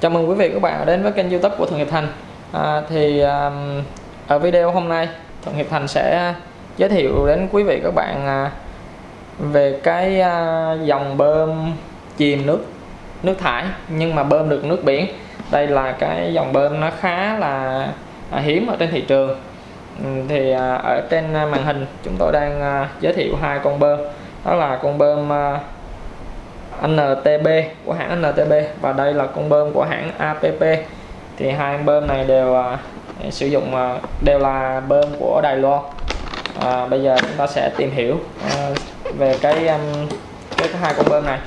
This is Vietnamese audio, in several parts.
Chào mừng quý vị các bạn đến với kênh youtube của Thuận Hiệp Thành. À, Thì à, ở video hôm nay Thuận Hiệp Thành sẽ giới thiệu đến quý vị các bạn à, về cái à, dòng bơm chìm nước nước thải nhưng mà bơm được nước biển. Đây là cái dòng bơm nó khá là à, hiếm ở trên thị trường. Ừ, thì à, ở trên màn hình chúng tôi đang à, giới thiệu hai con bơm. Đó là con bơm à, NTB của hãng NTB và đây là con bơm của hãng APP thì hai con bơm này đều à, sử dụng à, đều là bơm của Đài Loan. À, bây giờ chúng ta sẽ tìm hiểu à, về cái, um, cái hai con bơm này.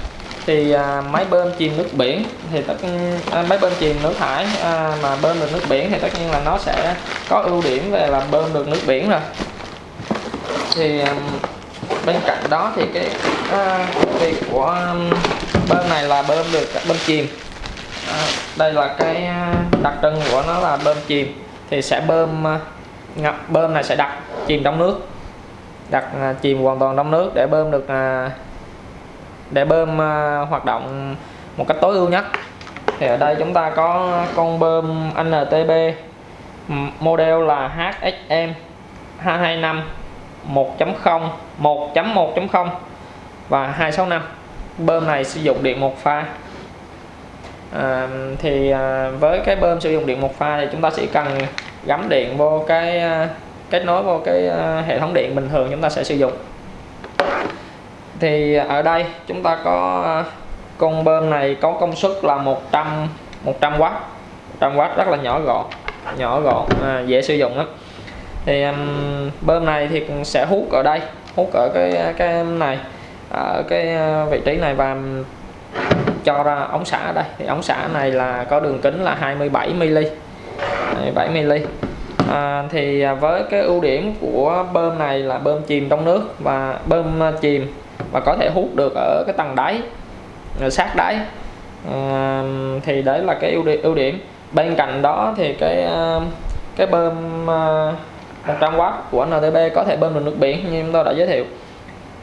Thì à, máy bơm chìm nước biển thì tất à, máy bơm chìm nước thải à, mà bơm được nước biển thì tất nhiên là nó sẽ có ưu điểm về là bơm được nước biển rồi. Thì um, bên cạnh đó thì cái à, thì của um, bơm này là bơm được bơm chìm. À, đây là cái à, đặc trưng của nó là bơm chìm. Thì sẽ bơm à, ngập bơm này sẽ đặt chìm trong nước. Đặt à, chìm hoàn toàn trong nước để bơm được để bơm hoạt động một cách tối ưu nhất. Thì ở đây chúng ta có con bơm NTB model là HXM 225 1.0 1.1.0 và 265 bơm này sử dụng điện một pha. À, thì à, với cái bơm sử dụng điện một pha thì chúng ta sẽ cần gắm điện vô cái à, kết nối vô cái à, hệ thống điện bình thường chúng ta sẽ sử dụng. Thì ở đây chúng ta có à, con bơm này có công suất là 100 100W 100W rất là nhỏ gọn nhỏ gọn à, dễ sử dụng lắm. Thì um, bơm này thì sẽ hút ở đây hút ở cái à, cái này ở cái ờ, vị trí này và cho ra ống xả ở đây. Thì ống xả này là có đường kính là 27 mm 7 mm à, thì với cái ưu điểm của bơm này là bơm chìm trong nước và bơm ờ, chìm và có thể hút được ở cái tầng đáy sát đáy. À, thì đấy là cái ưu điểm, ưu điểm. Bên cạnh đó thì cái cái bơm 100W của NTB có thể bơm được nước biển như chúng tôi đã giới thiệu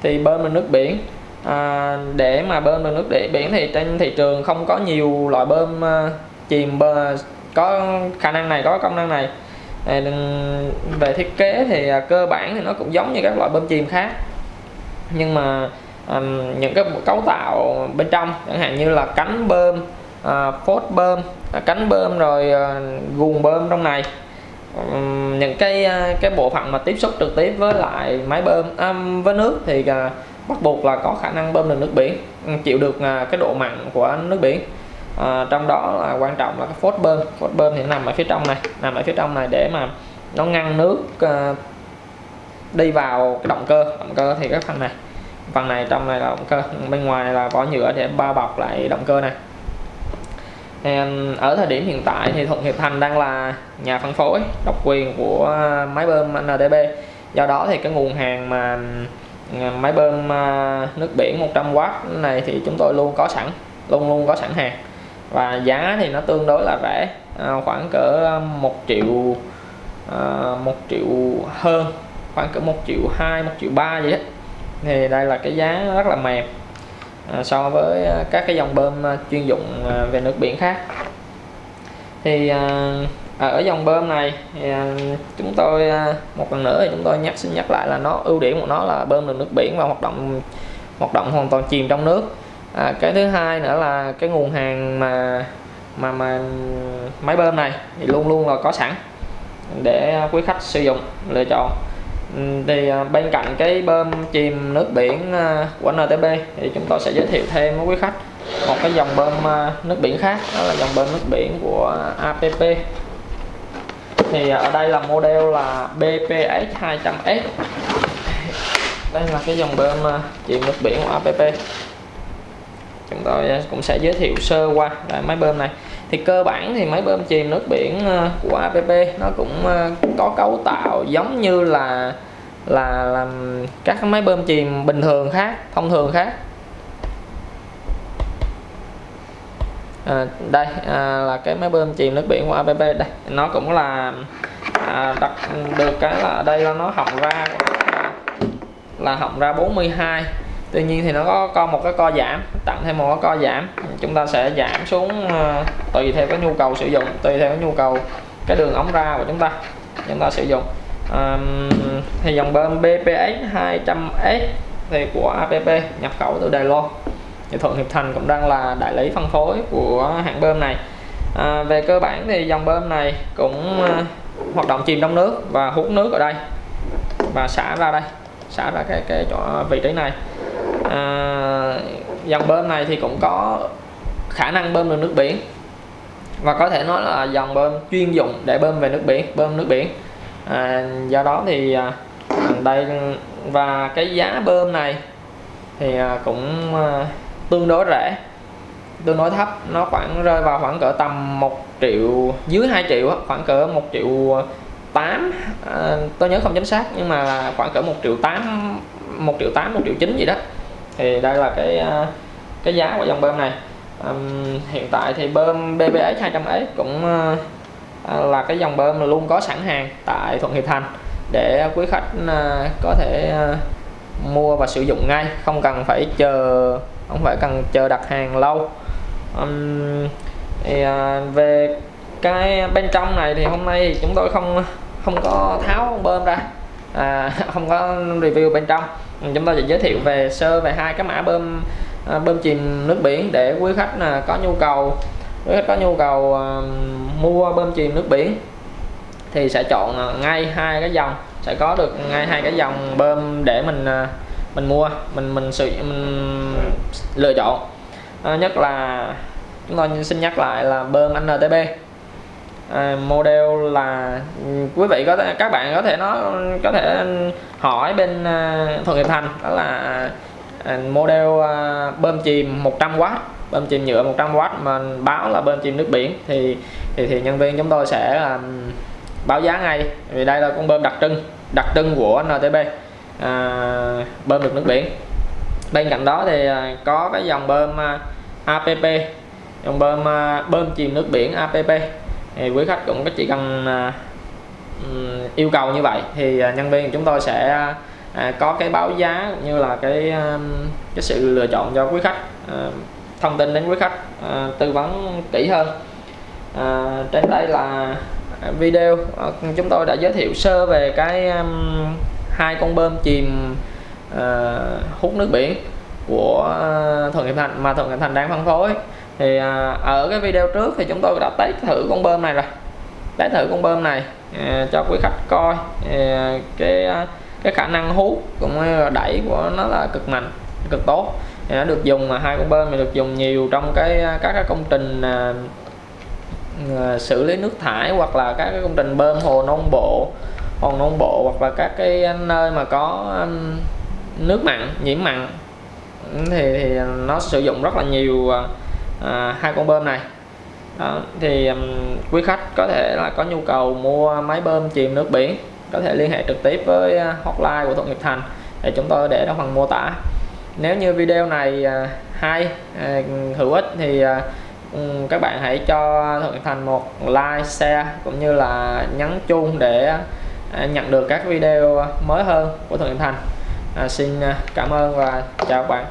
thì bơm bằng nước biển. À, để mà bơm bằng nước để biển thì trên thị trường không có nhiều loại bơm à, chìm bơ, có khả năng này có công năng này. À, về thiết kế thì à, cơ bản thì nó cũng giống như các loại bơm chìm khác. Nhưng mà à, những cái cấu tạo bên trong chẳng hạn như là cánh bơm à, phốt bơm à, cánh bơm rồi à, guồng bơm trong này những cái à, cái bộ phận mà tiếp xúc trực tiếp với lại máy bơm à, với nước thì à, bắt buộc là có khả năng bơm được nước biển chịu được à, cái độ mặn của nước biển. À, trong đó là quan trọng là cái phốt bơm. Phốt bơm thì nằm ở phía trong này nằm ở phía trong này để mà nó ngăn nước à, đi vào cái động cơ. Động cơ thì cái phần này phần này trong này là động cơ bên ngoài là vỏ nhựa để bao bọc lại động cơ này thì ở thời điểm hiện tại thì Thuận Hiệp Thành đang là nhà phân phối, độc quyền của máy bơm NDB. Do đó thì cái nguồn hàng mà ừ, máy bơm ờ, nước biển 100W này thì chúng tôi luôn có sẵn, luôn luôn có sẵn hàng. Và giá thì nó tương đối là rẻ ờ, khoảng cỡ 1 triệu ờ, một triệu hơn, khoảng cỡ 1 triệu 2 1 triệu 3 vậy đó. Thì đây là cái giá rất là mềm. Ờ, so với ờ, các cái dòng bơm ờ, chuyên dụng về nước biển khác. Thì à, ở dòng bơm này thì, chúng tôi một lần nữa thì chúng tôi nhắc xin nhắc lại là nó ưu điểm của nó là bơm được nước biển và hoạt động hoạt động hoàn toàn chìm trong nước. À, cái thứ hai nữa là cái nguồn hàng mà mà mà máy bơm này thì luôn luôn là có sẵn để quý khách sử dụng lựa chọn. Ừ, thì à, bên cạnh cái bơm chìm nước biển à, của NTB thì chúng tôi sẽ giới thiệu thêm với quý khách một cái dòng bơm à, nước biển khác, đó là dòng bơm nước biển của APP thì ở đây là model là BPS 200S đây là cái dòng bơm chìm nước biển của APP chúng tôi cũng sẽ giới thiệu sơ qua lại máy bơm này thì cơ bản thì máy bơm chìm nước biển ờ, của APP nó cũng ờ, có cấu tạo giống như là là làm các máy bơm chìm bình thường khác thông thường khác. À, đây à, là cái máy bơm chìm nước biển của APP đây nó cũng là à, đặt được cái là đây là nó họng ra là họng ra 42 tuy nhiên thì nó có co một cái co giảm tặng thêm một cái co giảm. Chúng ta sẽ giảm xuống ờ, tùy theo cái nhu cầu sử dụng tùy theo cái nhu cầu cái đường ống ra của chúng ta chúng ta sử dụng. Um, thì dòng bơm BPX 200S thì của APP nhập khẩu từ Đài Loan. Thì Thuận Hiệp Thành cũng đang là đại lý phân phối của hãng bơm này. À, về cơ bản thì dòng bơm này cũng uh, hoạt động chìm trong nước và hút nước ở đây và xả ra đây xả ra cái cái chỗ vị trí này à, dòng bơm này thì cũng có khả năng bơm được nước biển. Và có thể nói là dòng bơm chuyên dụng để bơm về nước biển bơm nước biển. À, do đó thì à, đây và cái giá bơm này thì à, cũng à, tương đối rẻ. Tương đối thấp nó khoảng rơi vào khoảng cỡ tầm 1 triệu dưới 2 triệu khoảng cỡ 1 triệu 8 à, tôi nhớ không chính xác nhưng mà khoảng cỡ 1 triệu 8 1 triệu 8 1 triệu 9 gì đó thì đây là cái à, cái giá của dòng bơm này. Um, hiện tại thì bơm BBX 200S cũng uh, là cái dòng bơm luôn có sẵn hàng tại Thuận Hiệp Thành để quý khách uh, có thể uh, mua và sử dụng ngay không cần phải chờ không phải cần chờ đặt hàng lâu. Um, thì, uh, về cái bên trong này thì hôm nay chúng tôi không không có tháo bơm ra à, không có review bên trong. Ừ, chúng tôi sẽ giới thiệu về sơ về hai cái mã bơm à, bơm chìm nước biển để quý khách là có nhu cầu. Quý khách có nhu cầu à, mua bơm chìm nước biển thì sẽ chọn à, ngay hai cái dòng sẽ có được ngay hai cái dòng bơm để mình mình mua mình mình sự mình lựa chọn. À, nhất là chúng tôi xin nhắc lại là bơm NTB À, model là quý vị có thể các bạn có thể nó có thể hỏi bên à, Thuận Hiệp Thành đó là à, model bơm chìm 100W bơm chìm nhựa 100W mà báo là bơm chìm nước biển thì thì thì nhân viên chúng tôi sẽ um, báo giá ngay vì đây là con bơm đặc trưng đặc trưng của NTB à, bơm được nước biển. Bên cạnh đó thì có cái dòng bơm APP dòng bơm bơm chìm nước biển APP thì quý khách cũng chỉ cần à, yêu cầu như vậy thì à, nhân viên chúng tôi sẽ à, có cái báo giá cũng như là cái cái sự lựa chọn cho quý khách thông tin đến quý khách tư vấn kỹ hơn. Trên đây là video chúng tôi đã giới thiệu sơ về cái hai con bơm chìm hút nước biển của Thuận Hiệp Thành mà Thuận Hiệp Thành đang phân phối thì à, à, ở cái video trước thì chúng tôi đã test thử con bơm này rồi. Test thử con bơm này à, cho quý khách coi à, cái à, cái khả năng hút cũng như là đẩy của nó là cực mạnh cực tốt. Thì nó được dùng mà hai con bơm này được dùng nhiều trong cái à, các cái công trình à, xử lý nước thải hoặc là các cái công trình bơm hồ nông bộ hồ nông bộ hoặc là các cái nơi mà có nước mặn nhiễm mặn. Thì, thì nó sử dụng rất là nhiều À, hai con bơm này. Đó, thì um, quý khách có thể là có nhu cầu mua máy bơm chìm nước biển có thể liên hệ trực tiếp với à, hotline của Thuận nghiệp Thành để chúng tôi để trong phần mô tả. Nếu như video này à, hay hữu ích thì các bạn hãy cho Thuận Nghiệp Thành một like share cũng như là nhấn chuông để nhận được các video mới hơn của Thuận nghiệp Thành. À, xin cảm ơn và chào các bạn.